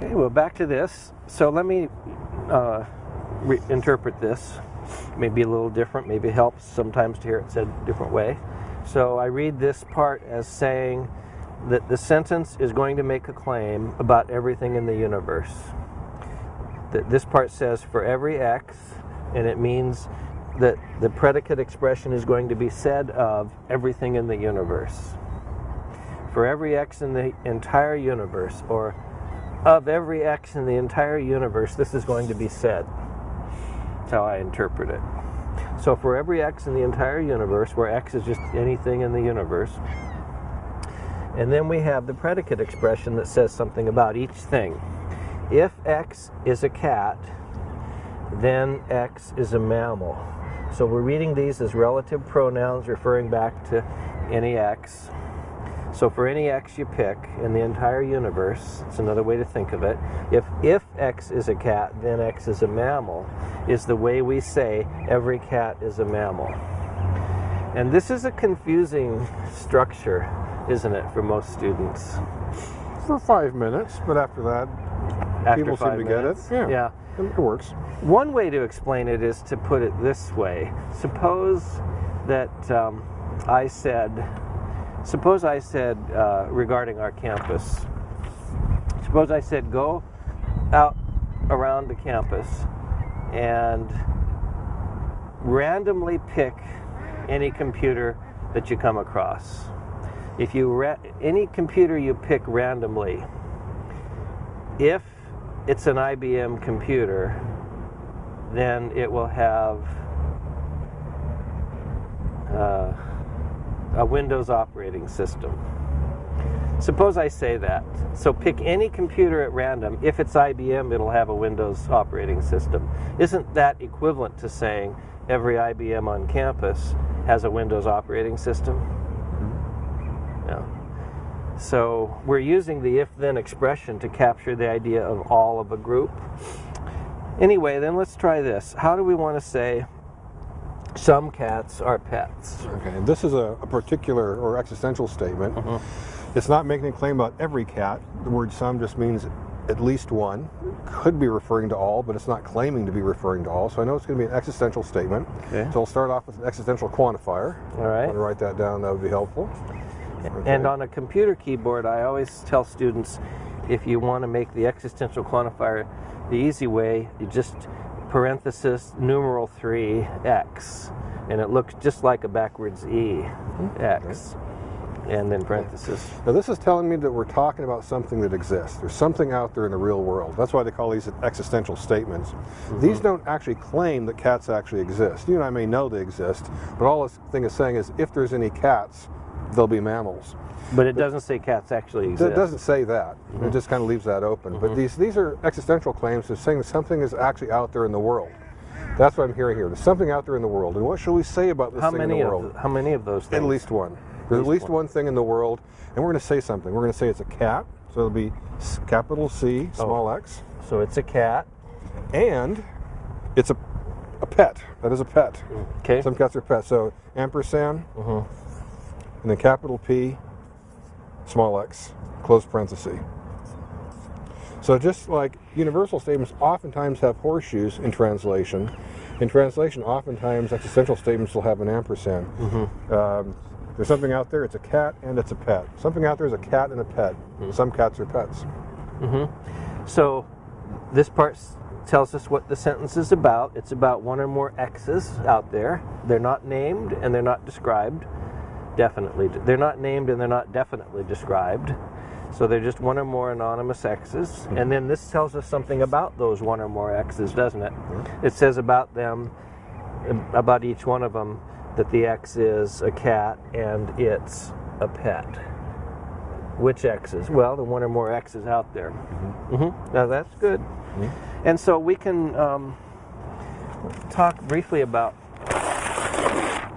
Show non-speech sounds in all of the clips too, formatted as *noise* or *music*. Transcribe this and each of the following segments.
Okay, well, back to this. So let me uh, interpret this. Maybe a little different, maybe it helps sometimes to hear it said a different way. So I read this part as saying that the sentence is going to make a claim about everything in the universe. That this part says for every x, and it means that the predicate expression is going to be said of everything in the universe. For every x in the entire universe, or of every x in the entire universe, this is going to be said. That's how I interpret it. So for every x in the entire universe, where x is just anything in the universe, and then we have the predicate expression that says something about each thing. If x is a cat, then x is a mammal. So we're reading these as relative pronouns referring back to any x. So for any x you pick in the entire universe, it's another way to think of it. If if x is a cat, then x is a mammal, is the way we say every cat is a mammal. And this is a confusing structure isn't it, for most students? For five minutes, but after that, after people seem to minutes? get it. Yeah. yeah. It works. One way to explain it is to put it this way. Suppose that um, I said, suppose I said uh, regarding our campus, suppose I said go out around the campus and randomly pick any computer that you come across. If you any computer you pick randomly, if it's an IBM computer, then it will have uh, a Windows operating system. Suppose I say that. So pick any computer at random. If it's IBM, it'll have a Windows operating system. Isn't that equivalent to saying every IBM on campus has a Windows operating system? Mm-hmm. Yeah. So we're using the if-then expression to capture the idea of all of a group. Anyway, then let's try this. How do we want to say some cats are pets? Okay, this is a, a particular or existential statement. Uh -huh. It's not making a claim about every cat. The word some just means at least one. Could be referring to all, but it's not claiming to be referring to all. So I know it's going to be an existential statement. Okay. So I'll start off with an existential quantifier. All right. I want to write that down. That would be helpful. Okay. And on a computer keyboard, I always tell students if you want to make the existential quantifier the easy way, you just parenthesis numeral 3 x. And it looks just like a backwards E, x. And then parenthesis. Now this is telling me that we're talking about something that exists. There's something out there in the real world. That's why they call these existential statements. Mm -hmm. These don't actually claim that cats actually exist. You and I may know they exist, but all this thing is saying is if there's any cats, they'll be mammals. But it doesn't say cats actually exist. It doesn't say that. Mm -hmm. It mm-hmm. just kind of leaves that open. Mm -hmm. But mm-hmm. these these are existential claims. They're saying something is actually out there in the world. That's what I'm hearing here. There's something out there in the world. And what shall we say about this how thing many in the world? Of how many of those things? At least one. There's at least, at least one. one. thing in the world. And we're going to say something. We're going to say it's a cat. So it'll be capital C, small oh. x. So it's a cat. And it's a, a pet. That is a pet. Okay. Some cats are pets. So ampersand. Mm -hmm and then capital P, small x, close parenthesis. So just like universal statements oftentimes have horseshoes in translation, in translation oftentimes existential statements will have an ampersand. Mm -hmm. um, there's something out there, it's a cat and it's a pet. Something out there is a cat and a pet. Mm -hmm. Some cats are pets. Mm -hmm. So this part tells us what the sentence is about. It's about one or more x's out there. They're not named and they're not described definitely, they're not named and they're not definitely described. So they're just one or more anonymous X's. Mm -hmm. And then this tells us something about those one or more X's, doesn't it? Mm -hmm. It says about them, about each one of them, that the X is a cat and it's a pet. Which X's? Well, the one or more X's out there. Mm -hmm. Now that's good. Mm-hmm. And so we can um, talk briefly about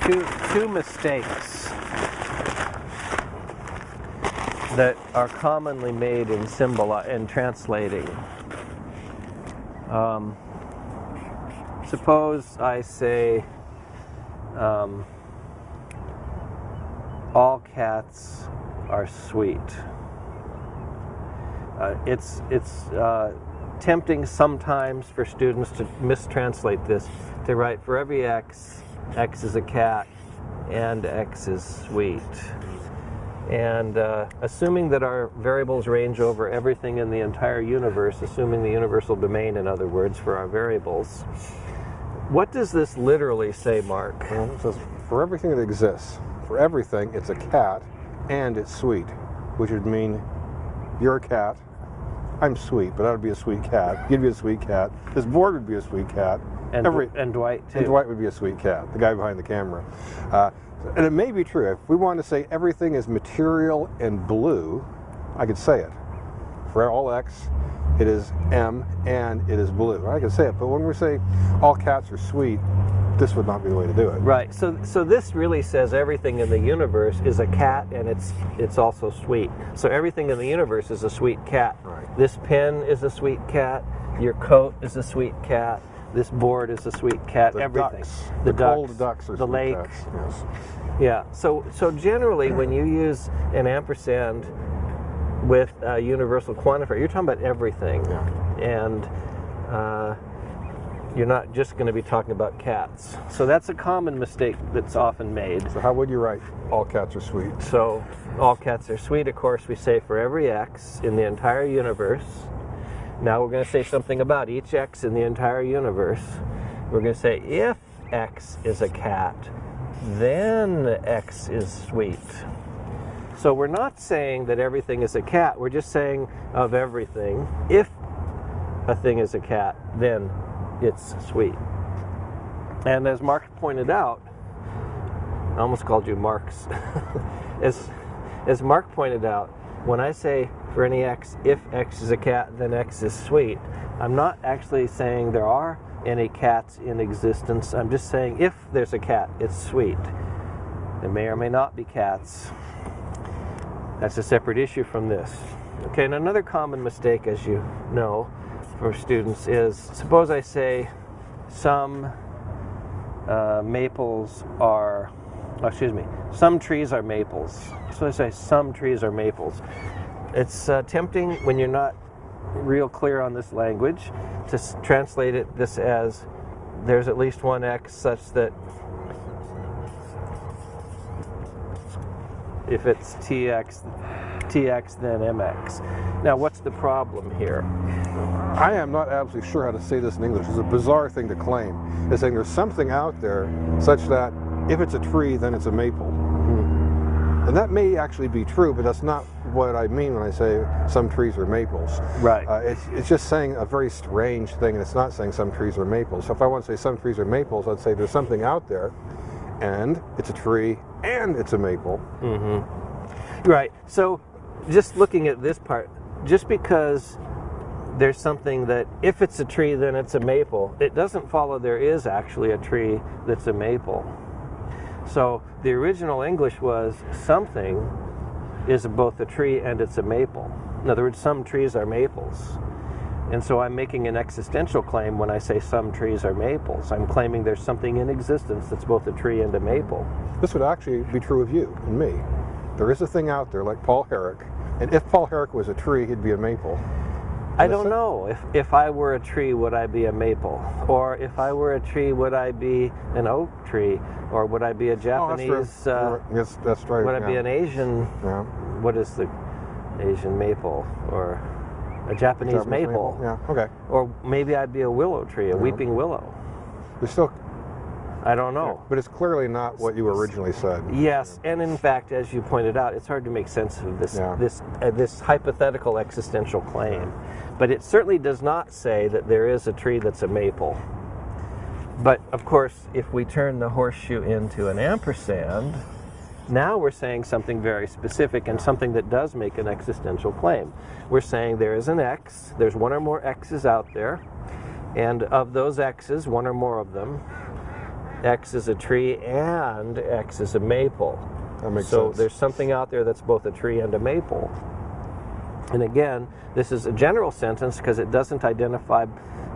two, two mistakes that are commonly made in symbol in translating. Um, suppose I say um, all cats are sweet. uh, it's it's uh, tempting sometimes for students to mistranslate this to write for every x, x is a cat, and x is sweet. And uh, assuming that our variables range over everything in the entire universe, assuming the universal domain, in other words, for our variables, what does this literally say, Mark? Well, it says, for everything that exists, for everything, it's a cat and it's sweet, which would mean you're a cat, I'm sweet, but I would be a sweet cat. You'd be a sweet cat. This board would be a sweet cat. And, Every, and Dwight, too. And Dwight would be a sweet cat, the guy behind the camera. Uh, and it may be true. If we wanted to say everything is material and blue, I could say it. For all x, it is M and it is blue. I could say it, but when we say all cats are sweet, this would not be the way to do it. Right. So so this really says everything in the universe is a cat and it's it's also sweet. So everything in the universe is a sweet cat. Right. This pen is a sweet cat. Your coat is a sweet cat. This board is a sweet cat. The everything. Ducks. The, the ducks. cold ducks are the lake. Cats. Yes. Yeah. So so generally when you use an ampersand with a universal quantifier, you're talking about everything. Yeah. And uh, you're not just going to be talking about cats. So that's a common mistake that's often made. So how would you write all cats are sweet? So all cats are sweet, of course, we say for every x in the entire universe. Now we're going to say something about each x in the entire universe. We're going to say if x is a cat, then x is sweet. So we're not saying that everything is a cat. We're just saying of everything. If a thing is a cat, then it's sweet. And as Mark pointed out, I almost called you Marx. *laughs* as, as Mark pointed out, when I say for any x, if x is a cat, then x is sweet, I'm not actually saying there are any cats in existence. I'm just saying if there's a cat, it's sweet. There may or may not be cats. That's a separate issue from this. Okay, and another common mistake, as you know, for students is suppose I say some uh, maples are, oh, excuse me, some trees are maples. So I say some trees are maples. It's uh, tempting when you're not real clear on this language to translate it this as there's at least one x such that if it's tx tx then mx now what's the problem here I am not absolutely sure how to say this in English. It's a bizarre thing to claim. It's saying there's something out there such that if it's a tree, then it's a maple. And that may actually be true, but that's not what I mean when I say some trees are maples. right Uh, it's, it's just saying a very strange thing, and it's not saying some trees are maples. So if I want to say some trees are maples, I'd say there's something out there, and it's a tree, and it's a maple. Right. So, just looking at this part, just because there's something that if it's a tree, then it's a maple, it doesn't follow there is actually a tree that's a maple. So, the original English was something is both a tree and it's a maple. In other words, some trees are maples. And so I'm making an existential claim when I say some trees are maples. I'm claiming there's something in existence that's both a tree and a maple. This would actually be true of you and me. There is a thing out there like Paul Herrick, and if Paul Herrick was a tree, he'd be a maple. I don't know. If, if I were a tree, would I be a maple? Or if I were a tree, would I be an oak tree? Or would I be a Oh, that's Japanese? uh, yes, that's right. would I be an Asian? Yeah. What is the Asian maple? Or a Japanese, Japanese maple? Yeah. Okay. Or maybe I'd be a willow tree, a Yeah. weeping willow. There's still, I don't know. but it's clearly not what you originally said. Yes, and in fact, as you pointed out, it's hard to make sense of this Yeah. this uh, this hypothetical existential claim. But it certainly does not say that there is a tree that's a maple. But of course, if we turn the horseshoe into an ampersand, now we're saying something very specific and something that does make an existential claim. We're saying there is an x, there's one or more x's out there, and of those x's, one or more of them, x is a tree and x is a maple. That makes so sense. there's something out there that's both a tree and a maple. And again, this is a general sentence because it doesn't identify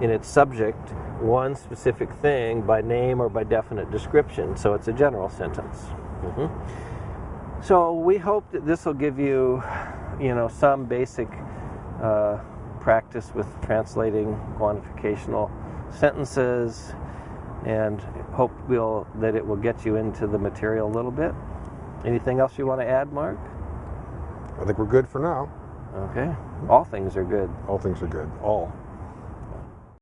in its subject one specific thing by name or by definite description. So it's a general sentence. Mhm. So we hope that this will give you, you know, some basic uh, practice with translating quantificational sentences, and hope we'll, that it will get you into the material a little bit. Anything else you want to add, Mark? I think we're good for now. Okay. All things are good. All things are good. All.